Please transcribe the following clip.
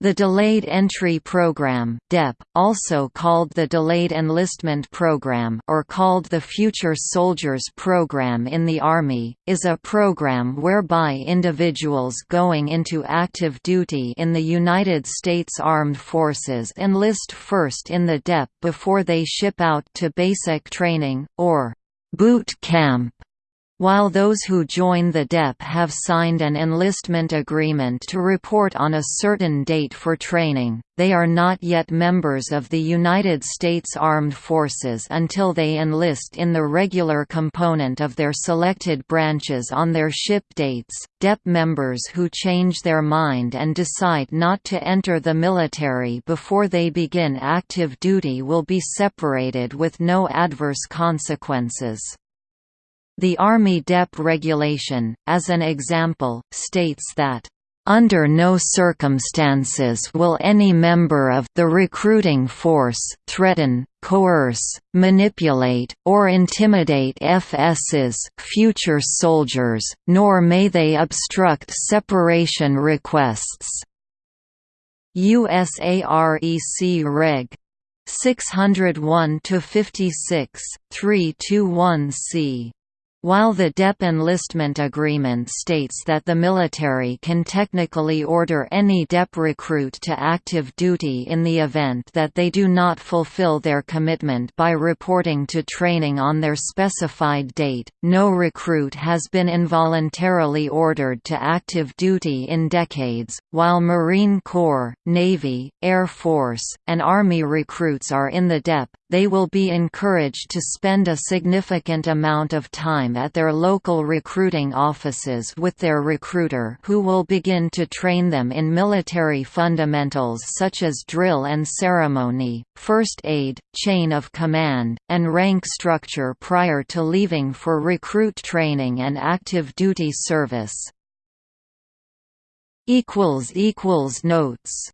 The Delayed Entry Program (DEP), also called the Delayed Enlistment Program or called the Future Soldiers Program in the Army, is a program whereby individuals going into active duty in the United States Armed Forces enlist first in the DEP before they ship out to basic training or boot camp while those who join the DEP have signed an enlistment agreement to report on a certain date for training, they are not yet members of the United States Armed Forces until they enlist in the regular component of their selected branches on their ship dates. DEP members who change their mind and decide not to enter the military before they begin active duty will be separated with no adverse consequences. The Army DEP regulation, as an example, states that under no circumstances will any member of the recruiting force threaten, coerce, manipulate, or intimidate FS's future soldiers, nor may they obstruct separation requests. USAREC Reg. 601 56, 321 C. While the DEP enlistment agreement states that the military can technically order any DEP recruit to active duty in the event that they do not fulfill their commitment by reporting to training on their specified date, no recruit has been involuntarily ordered to active duty in decades. While Marine Corps, Navy, Air Force, and Army recruits are in the DEP, they will be encouraged to spend a significant amount of time at their local recruiting offices with their recruiter who will begin to train them in military fundamentals such as drill and ceremony, first aid, chain of command, and rank structure prior to leaving for recruit training and active duty service. Notes